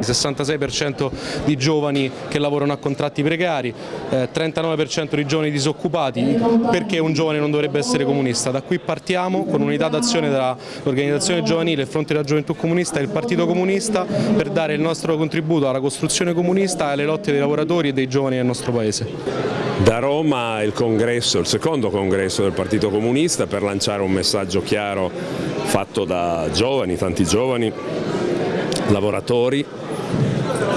66% di giovani che lavorano a contratti precari, eh, 39% di giovani disoccupati, perché un giovane non dovrebbe essere comunista? Da qui partiamo con unità d'azione tra l'organizzazione giovanile, il Fronte della Gioventù Comunista e il Partito Comunista per dare il nostro contributo alla costruzione comunista e alle lotte dei lavoratori e dei giovani del nostro Paese. Da Roma il congresso, il secondo congresso del Partito Comunista per lanciare un messaggio chiaro fatto da giovani, tanti giovani, lavoratori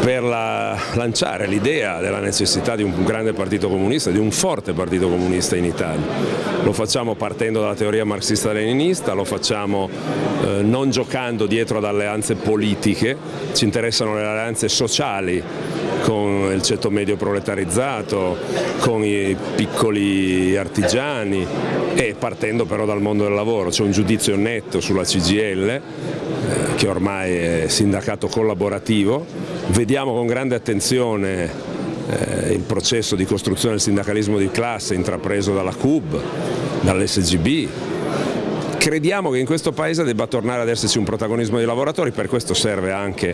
per la, lanciare l'idea della necessità di un grande partito comunista, di un forte partito comunista in Italia. Lo facciamo partendo dalla teoria marxista-leninista, lo facciamo eh, non giocando dietro ad alleanze politiche, ci interessano le alleanze sociali con il ceto medio proletarizzato, con i piccoli artigiani e partendo però dal mondo del lavoro. C'è un giudizio netto sulla CGL eh, che ormai è sindacato collaborativo, vediamo con grande attenzione eh, il processo di costruzione del sindacalismo di classe intrapreso dalla CUB, dall'SGB, Crediamo che in questo Paese debba tornare ad esserci un protagonismo dei lavoratori, per questo serve anche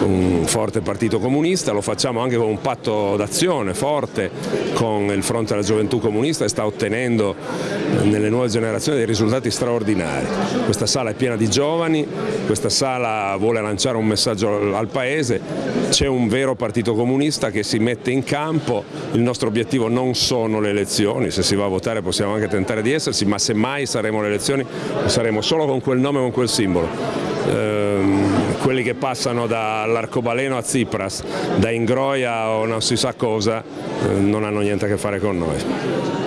un forte partito comunista, lo facciamo anche con un patto d'azione forte con il fronte della gioventù comunista e sta ottenendo nelle nuove generazioni dei risultati straordinari. Questa sala è piena di giovani, questa sala vuole lanciare un messaggio al Paese, c'è un vero partito comunista che si mette in campo, il nostro obiettivo non sono le elezioni, se si va a votare possiamo anche tentare di esserci, ma se mai saremo le elezioni saremo solo con quel nome e con quel simbolo. Ehm, quelli che passano dall'arcobaleno a Tsipras, da Ingroia o non si sa cosa, eh, non hanno niente a che fare con noi.